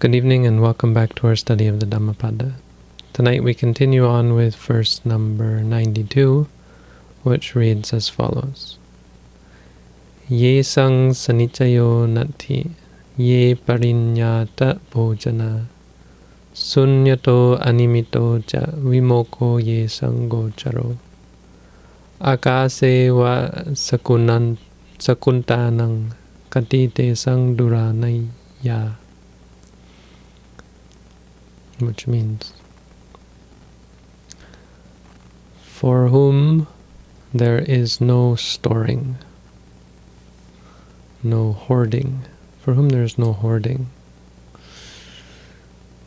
Good evening and welcome back to our study of the Dhammapada. Tonight we continue on with verse number 92, which reads as follows. Ye sang sanichayo nati, ye parinyata bhojana, sunyato animito cha vimoko ye sangocharo. Akase wa sakunan sakuntanang katite sang duranaya which means for whom there is no storing, no hoarding, for whom there is no hoarding.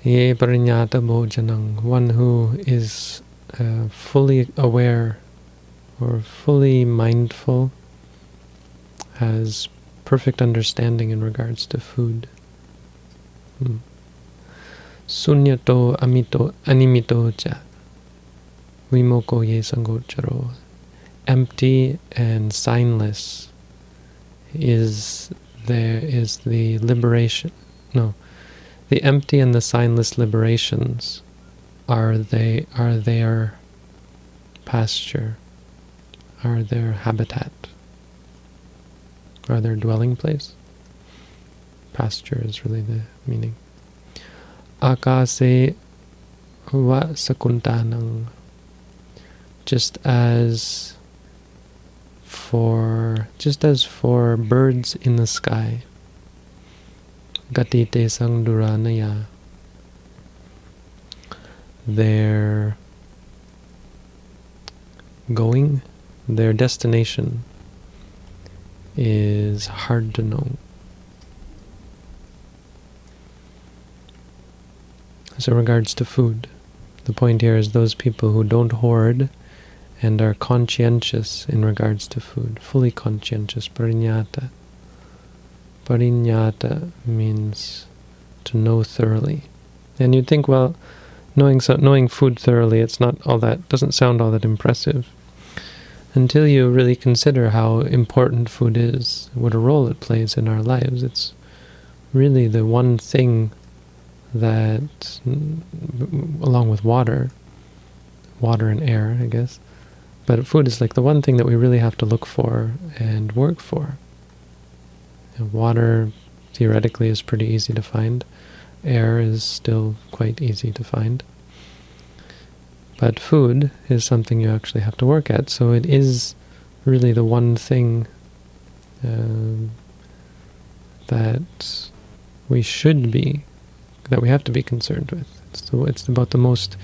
Ye parinyata bhojanang, one who is uh, fully aware or fully mindful, has perfect understanding in regards to food. Hmm. Sunyato amito animito cha. Vimoko ye sangocharo. Empty and signless is there is the liberation no. The empty and the signless liberations are they are their pasture, are their habitat, are their dwelling place. Pasture is really the meaning akase va sakuntanang. Just as for just as for birds in the sky. Gatite sang duranaya. Their going, their destination is hard to know. As regards to food, the point here is those people who don't hoard and are conscientious in regards to food, fully conscientious, parinyata. Parinyata means to know thoroughly. And you'd think, well, knowing so, knowing food thoroughly, it's not all that, doesn't sound all that impressive. Until you really consider how important food is, what a role it plays in our lives. It's really the one thing that, along with water, water and air, I guess, but food is like the one thing that we really have to look for and work for. And water, theoretically, is pretty easy to find. Air is still quite easy to find. But food is something you actually have to work at, so it is really the one thing um, that we should be that we have to be concerned with. It's, the, it's about the most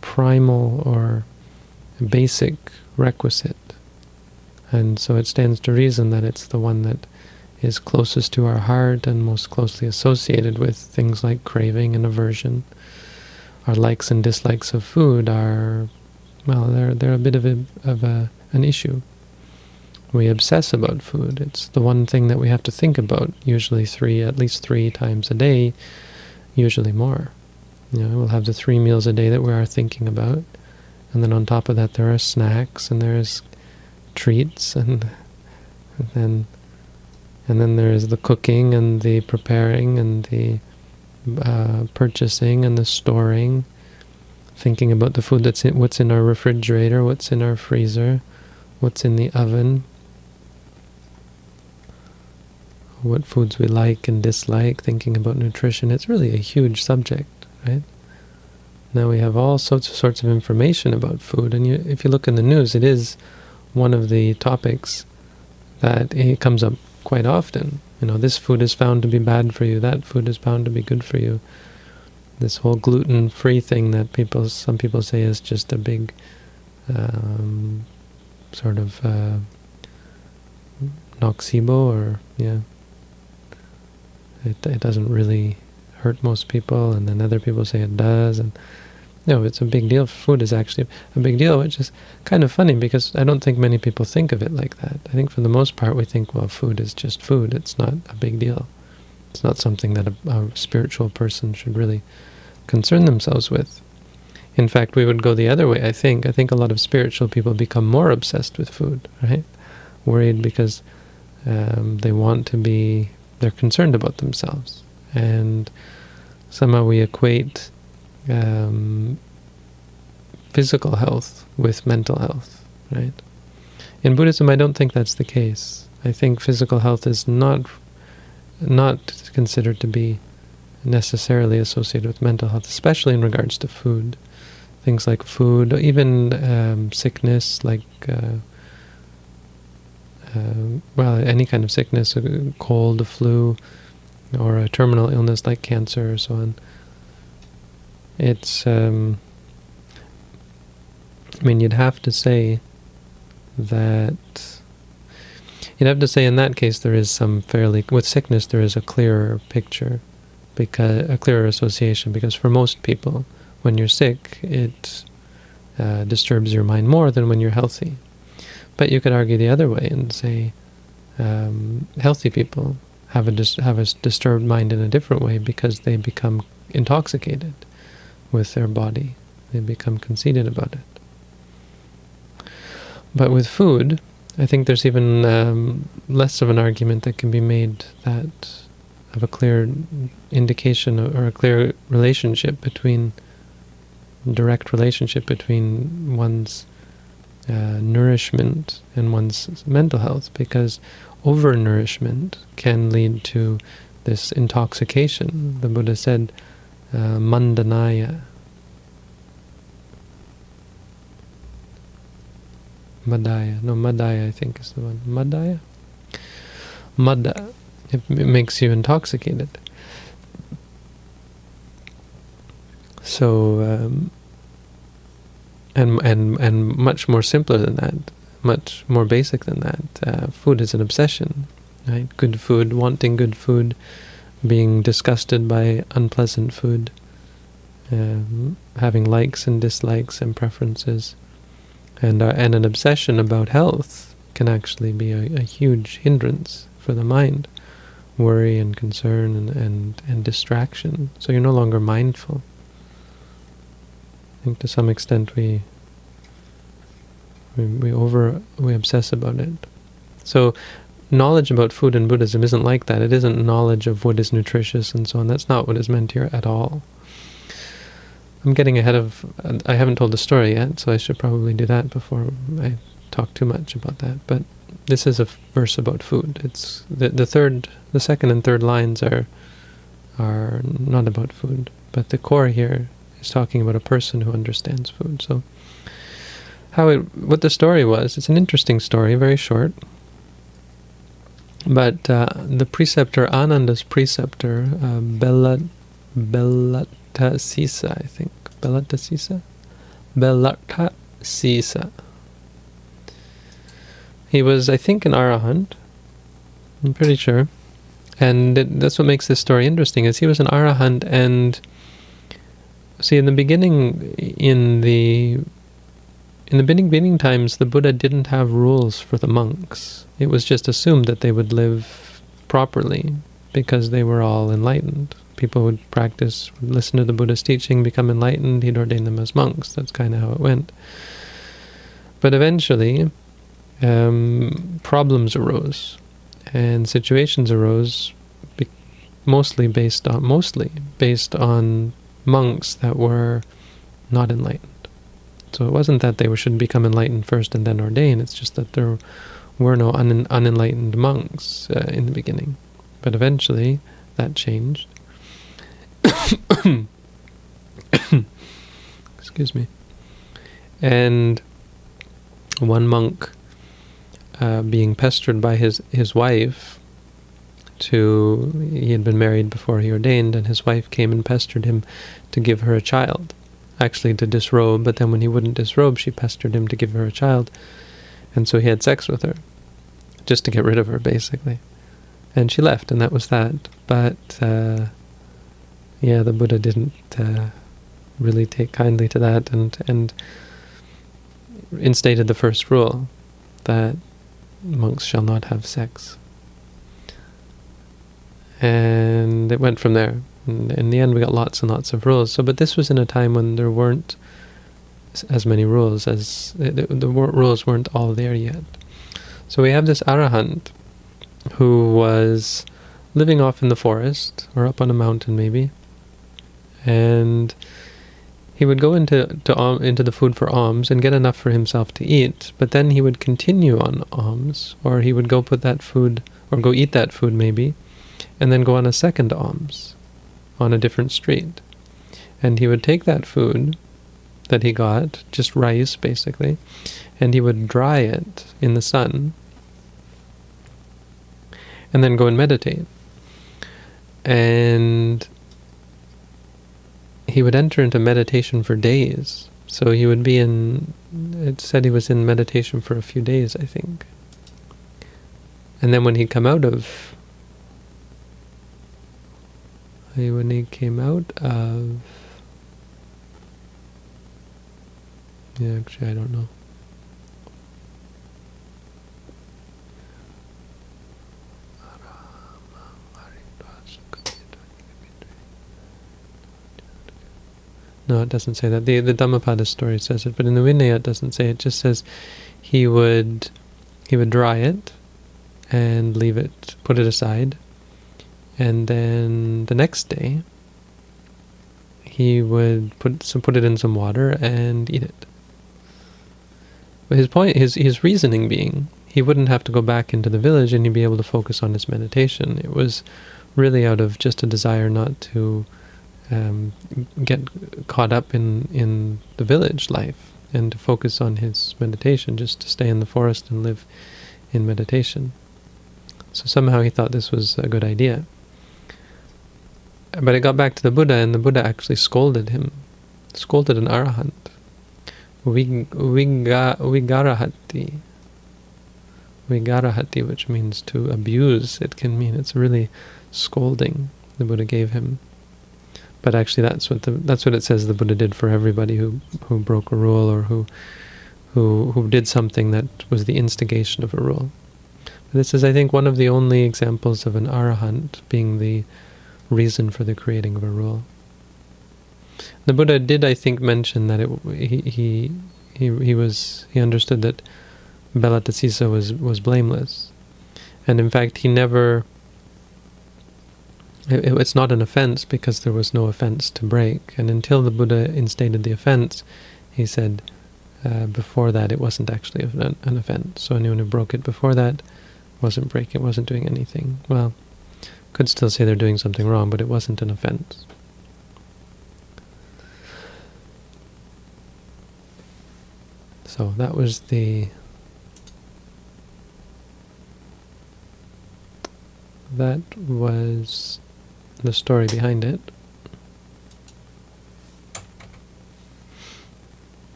primal or basic requisite. And so it stands to reason that it's the one that is closest to our heart and most closely associated with things like craving and aversion. Our likes and dislikes of food are, well, they're, they're a bit of, a, of a, an issue. We obsess about food. It's the one thing that we have to think about, usually three, at least three times a day, usually more. You know, we'll have the three meals a day that we are thinking about, and then on top of that there are snacks and there's treats and, and then and then there's the cooking and the preparing and the uh, purchasing and the storing, thinking about the food that's in, what's in our refrigerator, what's in our freezer, what's in the oven, what foods we like and dislike, thinking about nutrition. It's really a huge subject, right? Now we have all sorts of sorts of information about food, and you, if you look in the news, it is one of the topics that it comes up quite often. You know, this food is found to be bad for you, that food is found to be good for you. This whole gluten-free thing that people, some people say is just a big um, sort of uh, nocebo, or yeah, it, it doesn't really hurt most people, and then other people say it does, and no, it's a big deal. Food is actually a big deal, which is kind of funny because I don't think many people think of it like that. I think for the most part we think, well, food is just food. It's not a big deal. It's not something that a, a spiritual person should really concern themselves with. In fact, we would go the other way, I think. I think a lot of spiritual people become more obsessed with food, right? Worried because um, they want to be they're concerned about themselves. And somehow we equate um, physical health with mental health, right? In Buddhism, I don't think that's the case. I think physical health is not not considered to be necessarily associated with mental health, especially in regards to food. Things like food, even um, sickness, like uh, uh, well, any kind of sickness, a cold, a flu, or a terminal illness like cancer or so on. It's, um, I mean, you'd have to say that, you'd have to say in that case there is some fairly, with sickness there is a clearer picture, because a clearer association, because for most people, when you're sick, it uh, disturbs your mind more than when you're healthy. But you could argue the other way and say um, healthy people have a have a disturbed mind in a different way because they become intoxicated with their body. They become conceited about it. But with food, I think there's even um, less of an argument that can be made that of a clear indication or a clear relationship between direct relationship between one's uh, nourishment and one's mental health because overnourishment can lead to this intoxication. The Buddha said, uh, mandanaya. Madaya. No, Madaya I think is the one. Madaya? Mada. It, it makes you intoxicated. So, um, and and and much more simpler than that, much more basic than that. Uh, food is an obsession, right? Good food, wanting good food, being disgusted by unpleasant food, um, having likes and dislikes and preferences, and uh, and an obsession about health can actually be a, a huge hindrance for the mind, worry and concern and, and, and distraction. So you're no longer mindful. I think to some extent we we, we over we obsess about it. So knowledge about food in Buddhism isn't like that. It isn't knowledge of what is nutritious and so on. That's not what is meant here at all. I'm getting ahead of... I haven't told the story yet, so I should probably do that before I talk too much about that. But this is a verse about food. It's the the third, the second and third lines are are not about food, but the core here is talking about a person who understands food. So how it, what the story was, it's an interesting story, very short. But uh, the preceptor, Ananda's preceptor, uh, Bella, Belatthasisa, I think. Belatthasisa? Belatthasisa. He was, I think, an arahant. I'm pretty sure. And it, that's what makes this story interesting, is he was an arahant and See, in the beginning, in the in the beginning times, the Buddha didn't have rules for the monks. It was just assumed that they would live properly because they were all enlightened. People would practice, would listen to the Buddha's teaching, become enlightened, he'd ordain them as monks. That's kind of how it went. But eventually, um, problems arose, and situations arose, mostly based on mostly based on monks that were not enlightened. So it wasn't that they should become enlightened first and then ordain, it's just that there were no un unenlightened monks uh, in the beginning. But eventually that changed. Excuse me. And one monk uh, being pestered by his, his wife to, he had been married before he ordained, and his wife came and pestered him to give her a child, actually to disrobe, but then when he wouldn't disrobe, she pestered him to give her a child, and so he had sex with her, just to get rid of her, basically. And she left, and that was that. But, uh, yeah, the Buddha didn't uh, really take kindly to that, and, and instated the first rule, that monks shall not have sex and it went from there. And in the end, we got lots and lots of rules. So, but this was in a time when there weren't as many rules as the, the rules weren't all there yet. So we have this arahant who was living off in the forest or up on a mountain maybe, and he would go into to, into the food for alms and get enough for himself to eat, but then he would continue on alms, or he would go put that food, or go eat that food maybe, and then go on a second alms on a different street. And he would take that food that he got, just rice basically, and he would dry it in the sun, and then go and meditate. And he would enter into meditation for days. So he would be in, it said he was in meditation for a few days, I think. And then when he'd come out of, when he came out of, yeah, actually I don't know. No, it doesn't say that. The the Dhammapada story says it, but in the Vinaya it doesn't say it. just says he would he would dry it and leave it, put it aside, and then the next day he would put some put it in some water and eat it. But his point, his his reasoning being, he wouldn't have to go back into the village and he'd be able to focus on his meditation. It was really out of just a desire not to um, get caught up in, in the village life and to focus on his meditation, just to stay in the forest and live in meditation. So somehow he thought this was a good idea. But it got back to the Buddha, and the Buddha actually scolded him, scolded an arahant. Vigarahati. Vigarahati, which means to abuse, it can mean. It's really scolding the Buddha gave him. But actually, that's what the that's what it says the Buddha did for everybody who who broke a rule or who who who did something that was the instigation of a rule. But this is, I think, one of the only examples of an arahant being the reason for the creating of a rule. The Buddha did, I think, mention that it, he he he he was he understood that Belatthasisa was was blameless, and in fact, he never it, it's not an offense because there was no offense to break. And until the Buddha instated the offense, he said uh, before that it wasn't actually an, an offense. So anyone who broke it before that wasn't breaking, it, wasn't doing anything. Well, could still say they're doing something wrong, but it wasn't an offense. So that was the that was the story behind it.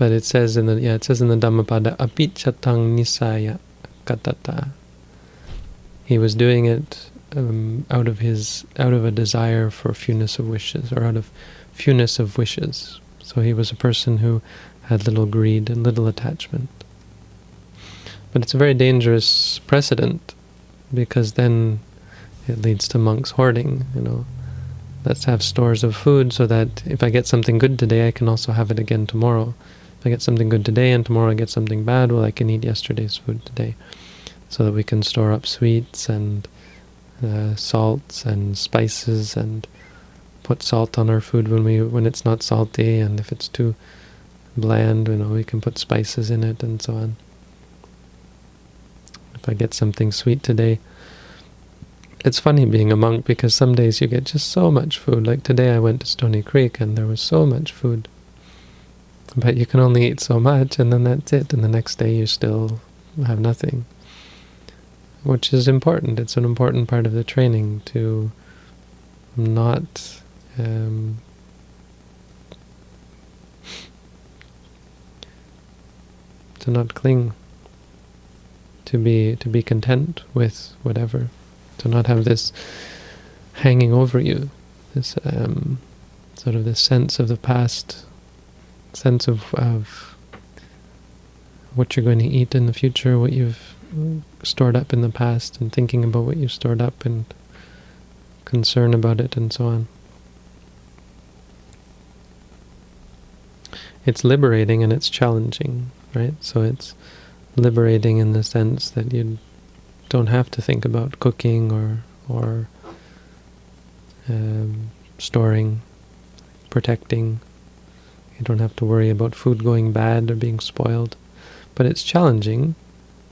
But it says in the yeah, it says in the Dhammapada, apichatang nisaya katata. He was doing it um, out of his out of a desire for fewness of wishes, or out of fewness of wishes. So he was a person who had little greed and little attachment. But it's a very dangerous precedent because then it leads to monks hoarding, you know. Let's have stores of food so that if I get something good today, I can also have it again tomorrow. If I get something good today and tomorrow I get something bad, well, I can eat yesterday's food today. So that we can store up sweets and uh, salts and spices and put salt on our food when we when it's not salty and if it's too bland, you know, we can put spices in it and so on. If I get something sweet today, it's funny being a monk because some days you get just so much food. Like today I went to Stoney Creek and there was so much food. But you can only eat so much and then that's it. And the next day you still have nothing. Which is important. It's an important part of the training to not um, to not cling, to be to be content with whatever, to not have this hanging over you, this um, sort of this sense of the past, sense of, of what you're going to eat in the future, what you've stored up in the past, and thinking about what you've stored up, and concern about it, and so on. It's liberating and it's challenging right? So it's liberating in the sense that you don't have to think about cooking or or um, storing, protecting. You don't have to worry about food going bad or being spoiled. But it's challenging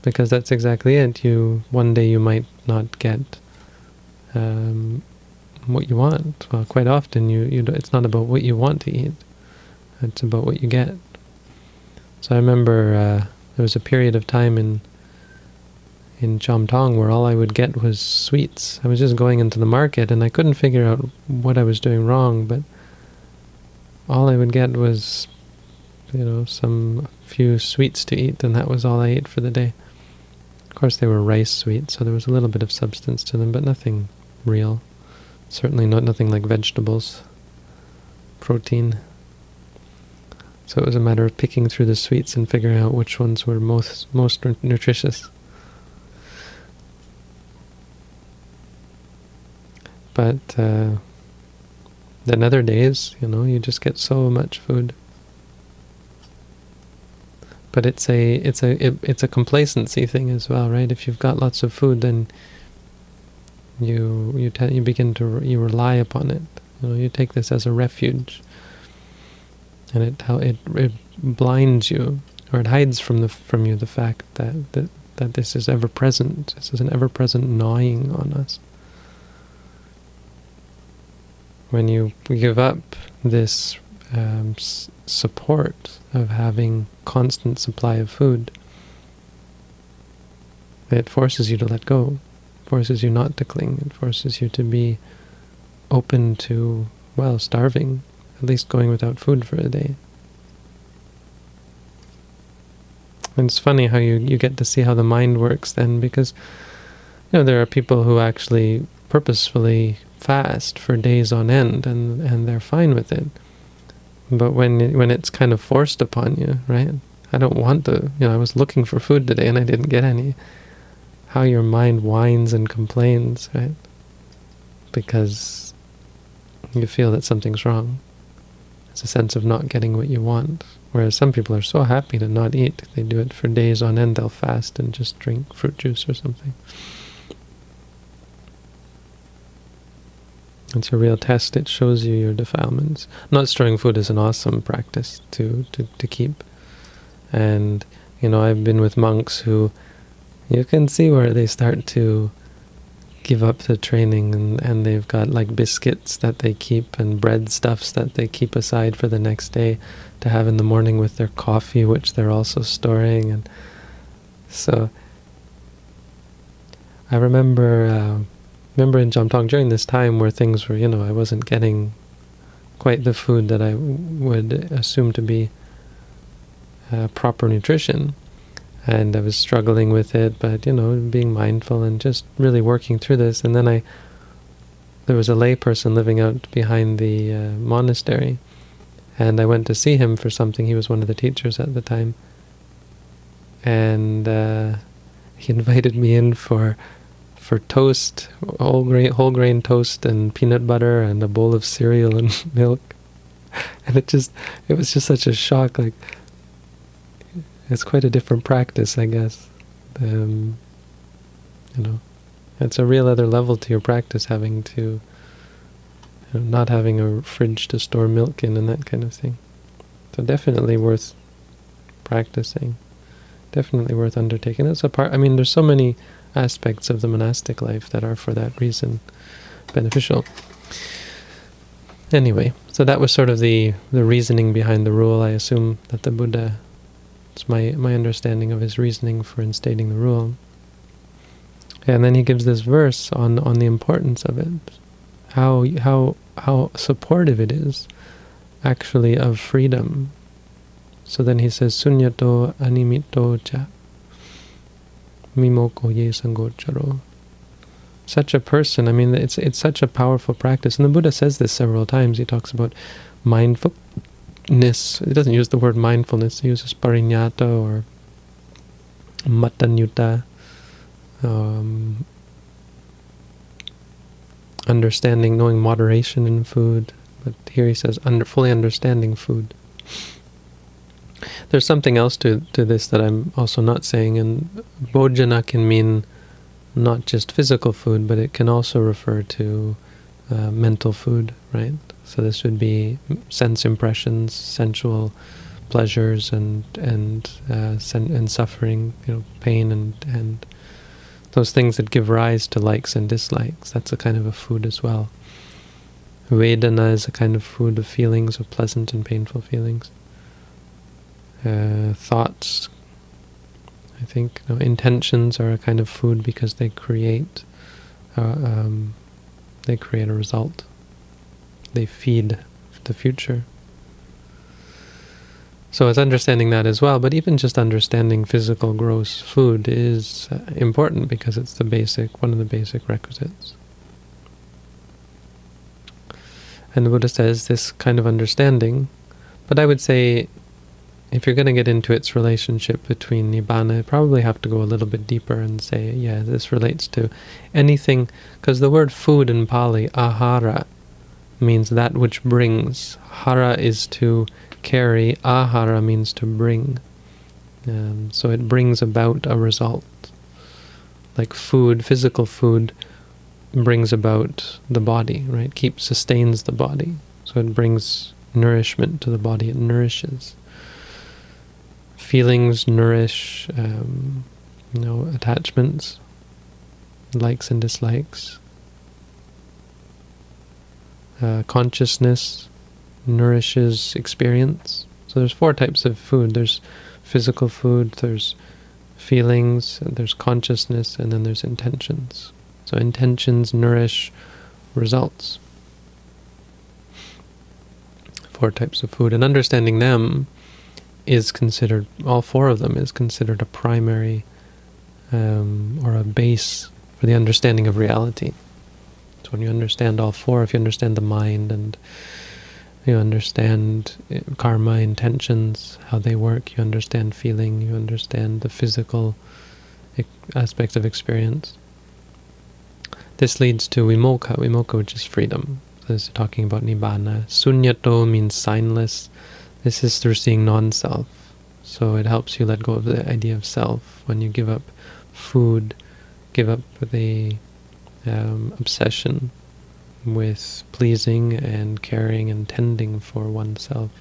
because that's exactly it. You One day you might not get um, what you want. Well, quite often you, you it's not about what you want to eat. It's about what you get. So I remember uh, there was a period of time in in Tong where all I would get was sweets. I was just going into the market and I couldn't figure out what I was doing wrong, but all I would get was, you know, some few sweets to eat, and that was all I ate for the day. Of course, they were rice sweets, so there was a little bit of substance to them, but nothing real. Certainly not nothing like vegetables, protein. So it was a matter of picking through the sweets and figuring out which ones were most most nutritious. But uh, then other days, you know, you just get so much food. But it's a it's a it, it's a complacency thing as well, right? If you've got lots of food, then you you you begin to you rely upon it. You know, you take this as a refuge and it how it it blinds you or it hides from the from you the fact that that that this is ever present. This is an ever present gnawing on us. When you give up this um, support of having constant supply of food, it forces you to let go, forces you not to cling, it forces you to be open to, well, starving at least going without food for a day. And it's funny how you, you get to see how the mind works then, because you know there are people who actually purposefully fast for days on end, and and they're fine with it. But when when it's kind of forced upon you, right? I don't want to. You know, I was looking for food today and I didn't get any. How your mind whines and complains, right? Because you feel that something's wrong. It's a sense of not getting what you want. Whereas some people are so happy to not eat, they do it for days on end, they'll fast and just drink fruit juice or something. It's a real test. It shows you your defilements. Not storing food is an awesome practice to, to, to keep. And, you know, I've been with monks who you can see where they start to give up the training and, and they've got like biscuits that they keep and bread stuffs that they keep aside for the next day to have in the morning with their coffee, which they're also storing. And so I remember uh, remember in Chom Tong during this time where things were, you know, I wasn't getting quite the food that I would assume to be uh, proper nutrition and I was struggling with it, but you know, being mindful and just really working through this. And then I, there was a layperson living out behind the uh, monastery, and I went to see him for something. He was one of the teachers at the time, and uh, he invited me in for for toast, whole grain, whole grain toast, and peanut butter, and a bowl of cereal and milk. And it just, it was just such a shock, like it's quite a different practice, I guess. Um, you know, it's a real other level to your practice, having to, you know, not having a fridge to store milk in and that kind of thing. So definitely worth practicing. Definitely worth undertaking. It's a part. I mean, there's so many aspects of the monastic life that are for that reason beneficial. Anyway, so that was sort of the the reasoning behind the rule. I assume that the Buddha it's my, my understanding of his reasoning for instating the rule. And then he gives this verse on, on the importance of it, how, how, how supportive it is, actually, of freedom. So then he says, Sunyato animito cha mimoko ye sangocharo. Such a person, I mean, it's, it's such a powerful practice. And the Buddha says this several times. He talks about mindfulness. He doesn't use the word mindfulness. He uses parinyata or matanyuta. Um, understanding, knowing moderation in food. But here he says, under, fully understanding food. There's something else to, to this that I'm also not saying, and bhojana can mean not just physical food, but it can also refer to uh, mental food, right? So this would be sense impressions, sensual pleasures, and and uh, and suffering, you know, pain and and those things that give rise to likes and dislikes. That's a kind of a food as well. Vedana is a kind of food of feelings, of pleasant and painful feelings. Uh, thoughts, I think, intentions are a kind of food because they create, uh, um, they create a result. They feed the future. So it's understanding that as well, but even just understanding physical gross food is uh, important because it's the basic, one of the basic requisites. And the Buddha says this kind of understanding, but I would say if you're going to get into its relationship between Nibbana, you probably have to go a little bit deeper and say, yeah, this relates to anything, because the word food in Pali, ahara, means that which brings. Hara is to carry, ahara means to bring. Um, so it brings about a result. Like food, physical food, brings about the body, right? Keeps, sustains the body. So it brings nourishment to the body, it nourishes. Feelings nourish, um, you know, attachments, likes and dislikes. Uh, consciousness nourishes experience. So there's four types of food. There's physical food, there's feelings, there's consciousness, and then there's intentions. So intentions nourish results. Four types of food. And understanding them is considered, all four of them is considered a primary um, or a base for the understanding of reality. So when you understand all four, if you understand the mind and you understand eh, karma, intentions, how they work, you understand feeling, you understand the physical aspects of experience. This leads to vimokkha, vimokkha which is freedom. So this is talking about nibbana. Sunyato means signless. This is through seeing non-self. So it helps you let go of the idea of self. When you give up food, give up the um, obsession with pleasing and caring and tending for oneself.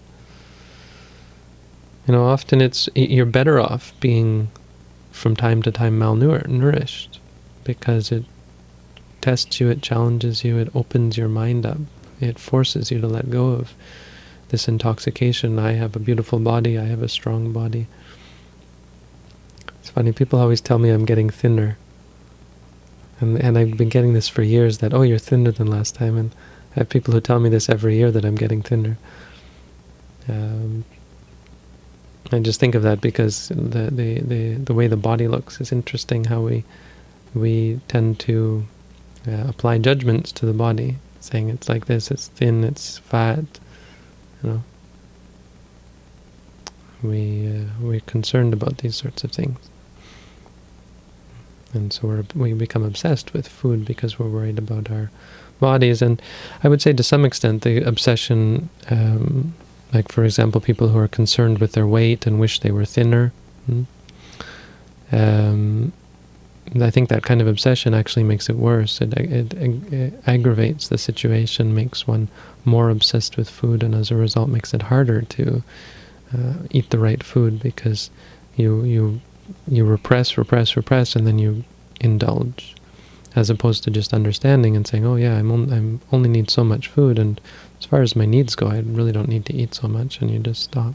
You know, often it's you're better off being from time to time malnourished because it tests you, it challenges you, it opens your mind up, it forces you to let go of this intoxication. I have a beautiful body, I have a strong body. It's funny, people always tell me I'm getting thinner. And, and I've been getting this for years, that, oh, you're thinner than last time. And I have people who tell me this every year, that I'm getting thinner. Um, I just think of that because the, the, the, the way the body looks is interesting, how we, we tend to uh, apply judgments to the body, saying it's like this, it's thin, it's fat, you know. We, uh, we're concerned about these sorts of things. And so we're, we become obsessed with food because we're worried about our bodies. And I would say to some extent the obsession, um, like for example, people who are concerned with their weight and wish they were thinner, hmm? um, I think that kind of obsession actually makes it worse. It, it, it, aggravates the situation, makes one more obsessed with food, and as a result makes it harder to uh, eat the right food because you you you repress, repress, repress, and then you indulge, as opposed to just understanding and saying, "Oh yeah, I'm on, I'm only need so much food, and as far as my needs go, I really don't need to eat so much," and you just stop.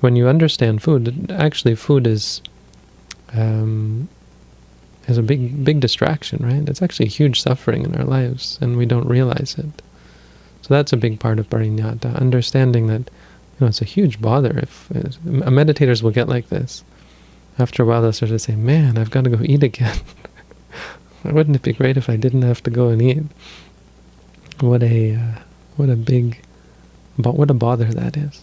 When you understand food, actually, food is um, is a big big distraction, right? It's actually huge suffering in our lives, and we don't realize it. So that's a big part of parinyata, understanding that you know it's a huge bother if uh, meditators will get like this after a while they'll start to say, man, I've got to go eat again. Wouldn't it be great if I didn't have to go and eat? What a, uh, what a big, what a bother that is.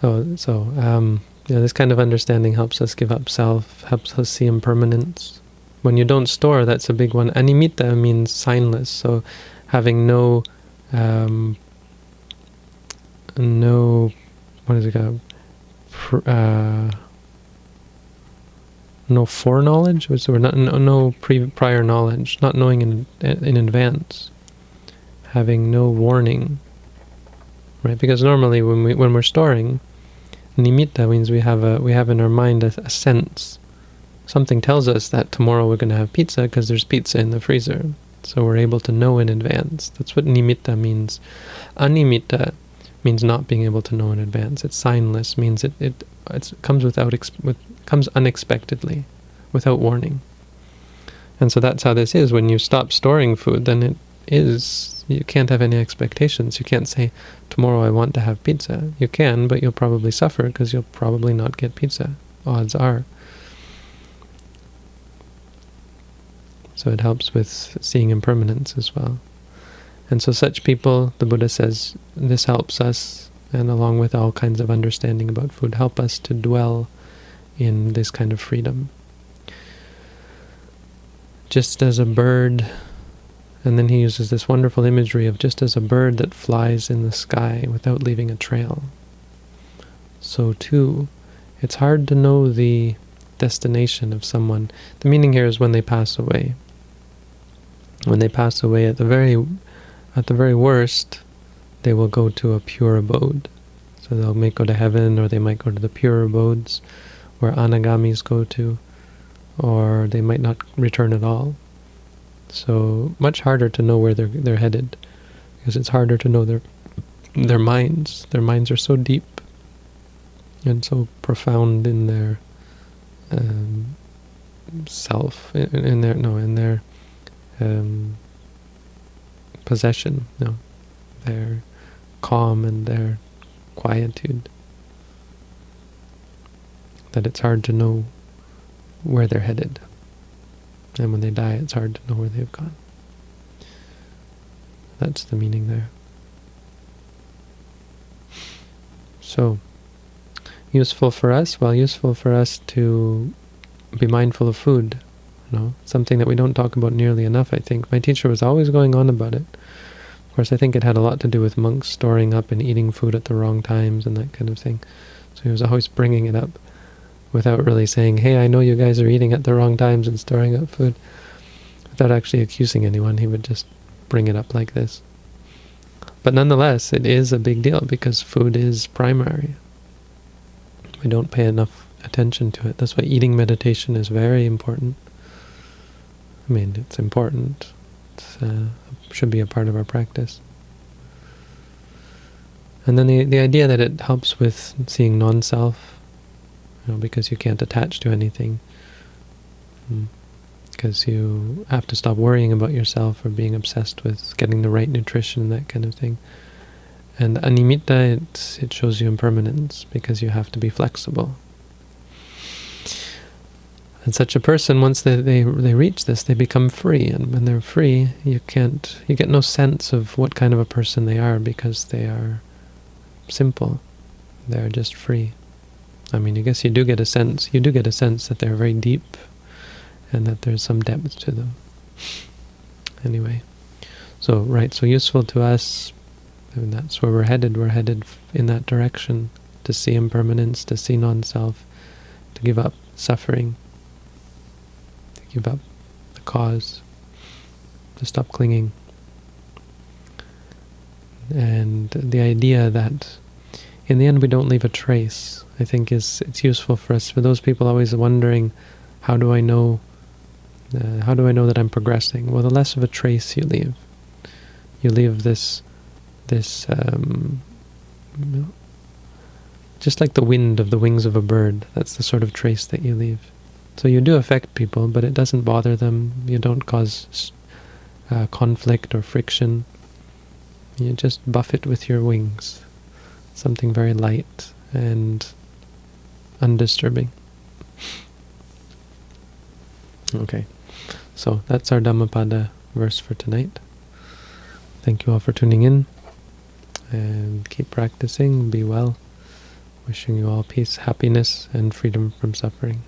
So, so um, know, this kind of understanding helps us give up self, helps us see impermanence. When you don't store, that's a big one. Animitta means signless, so having no um, no, what is it called? Uh, no foreknowledge, so we're not no, no pre, prior knowledge, not knowing in in advance, having no warning, right? Because normally when we when we're storing, nimitta means we have a we have in our mind a, a sense. Something tells us that tomorrow we're going to have pizza because there's pizza in the freezer. So we're able to know in advance. That's what nimitta means. Animitta means not being able to know in advance. It's signless, means it, it it comes without with comes unexpectedly, without warning. And so that's how this is. When you stop storing food, then it is, you can't have any expectations. You can't say, tomorrow I want to have pizza. You can, but you'll probably suffer because you'll probably not get pizza. Odds are. So it helps with seeing impermanence as well. And so such people, the Buddha says, this helps us, and along with all kinds of understanding about food, help us to dwell in this kind of freedom. Just as a bird, and then he uses this wonderful imagery of just as a bird that flies in the sky without leaving a trail. So too, it's hard to know the destination of someone. The meaning here is when they pass away. When they pass away, at the very at the very worst, they will go to a pure abode. So they'll may go to heaven, or they might go to the pure abodes, where anagamis go to, or they might not return at all. So much harder to know where they're they're headed, because it's harder to know their their minds. Their minds are so deep and so profound in their um, self, in, in, their no, in their um, possession, no, their calm and their quietude. That it's hard to know where they're headed. And when they die, it's hard to know where they've gone. That's the meaning there. So, useful for us? Well, useful for us to be mindful of food. You know, something that we don't talk about nearly enough, I think. My teacher was always going on about it. Of course, I think it had a lot to do with monks storing up and eating food at the wrong times and that kind of thing. So he was always bringing it up without really saying, hey, I know you guys are eating at the wrong times and storing up food. Without actually accusing anyone, he would just bring it up like this. But nonetheless, it is a big deal because food is primary. We don't pay enough attention to it. That's why eating meditation is very important. I mean, it's important. It uh, should be a part of our practice. And then the the idea that it helps with seeing non-self, know, because you can't attach to anything. Because hmm. you have to stop worrying about yourself or being obsessed with getting the right nutrition and that kind of thing. And animitta, it, it shows you impermanence because you have to be flexible. And such a person, once they, they, they reach this, they become free. And when they're free, you can't, you get no sense of what kind of a person they are because they are simple. They're just free. I mean, I guess you do get a sense, you do get a sense that they're very deep and that there's some depth to them. Anyway, so, right, so useful to us, and that's where we're headed. We're headed in that direction, to see impermanence, to see non-self, to give up suffering, to give up the cause, to stop clinging. And the idea that in the end we don't leave a trace, I think is it's useful for us, for those people always wondering, how do I know, uh, how do I know that I'm progressing? Well, the less of a trace you leave. You leave this, this, um, just like the wind of the wings of a bird, that's the sort of trace that you leave. So you do affect people, but it doesn't bother them. You don't cause uh, conflict or friction. You just buff it with your wings. Something very light and undisturbing. Okay, so that's our Dhammapada verse for tonight. Thank you all for tuning in, and keep practicing, be well. Wishing you all peace, happiness, and freedom from suffering.